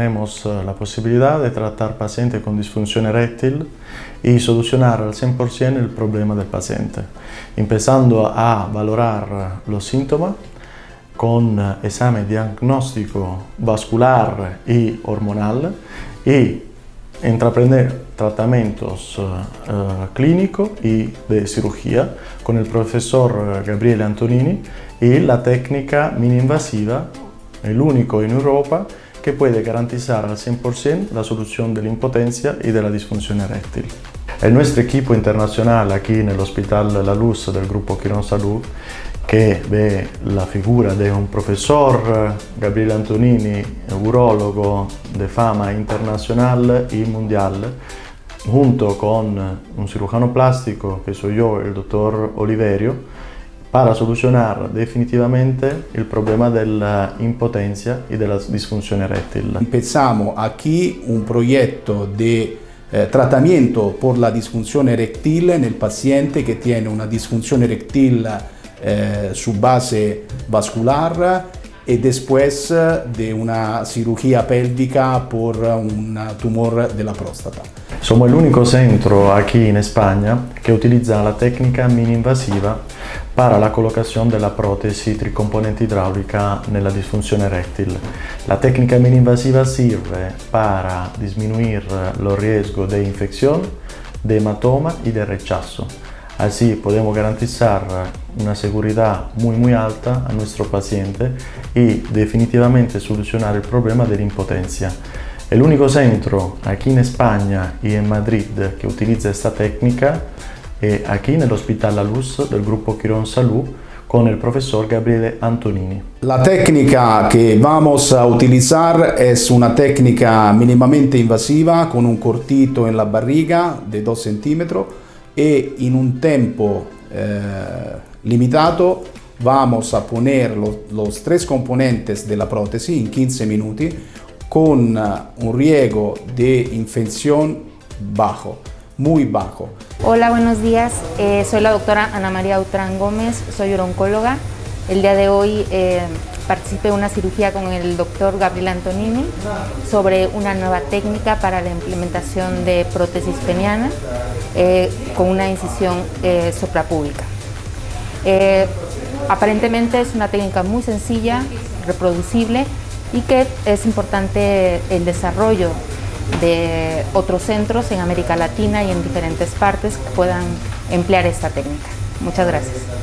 Tenemos eh, la posibilidad de tratar pacientes con disfunción eréctil y solucionar al 100% el problema del paciente, empezando a valorar los síntomas con eh, examen diagnóstico vascular y hormonal y entreprender tratamientos uh, clínicos y de cirugía con el profesor Gabriele Antonini y la técnica mini-invasiva, el único en Europa que puede garantizar al 100% la solución de la impotencia y de eréctil. El nuestro equipo internacional aquí en La Luz del Grupo Quirón Salud que ve la figura de un profesor, Gabriele Antonini, urologo de fama internacional y mundial, junto con un cirujano plástico que soy yo, el doctor Oliverio, para solucionar definitivamente el problema de la impotencia y de eréctil. Empezamos aquí un proyecto de eh, tratamiento por la disfunción eréctil en el paciente que tiene una disfunción eréctil eh, su base vascular y después eh, de una cirugía pélvica por un tumor de la próstata. Somos el único centro aquí en España que utiliza la técnica mini-invasiva para la colocación de la prótesis tricomponente hidráulica en la disfunción eréctil. La técnica mini-invasiva sirve para disminuir los riesgos de infección, de hematoma y de rechazo. Así podemos garantizar una muy muy alta a nuestro paciente y definitivamente solucionar el problema de la impotencia. El único centro aquí en España y en Madrid que utiliza esta técnica es aquí en el La Luz del Grupo Quirón Salud con el profesor Gabriele Antonini. La técnica que vamos a utilizar es una técnica mínimamente invasiva con un cortito en la barriga de 2 centímetros y en un tiempo eh, limitado vamos a poner los, tres componentes de la prótesis en 15 minutos con uh, un riesgo de infección bajo, muy bajo. Hola, buenos días. Eh, soy la doctora Ana María Utrán Gómez, soy oncóloga. El día de hoy eh, participé en una cirugía con el doctor Gabriel Antonini sobre una nueva técnica para la implementación de prótesis peniana eh, con una incisión eh, soprapúbica. Eh, aparentemente es una técnica muy sencilla, reproducible y que es importante el desarrollo de otros centros en América Latina y en diferentes partes que puedan emplear esta técnica. Muchas gracias.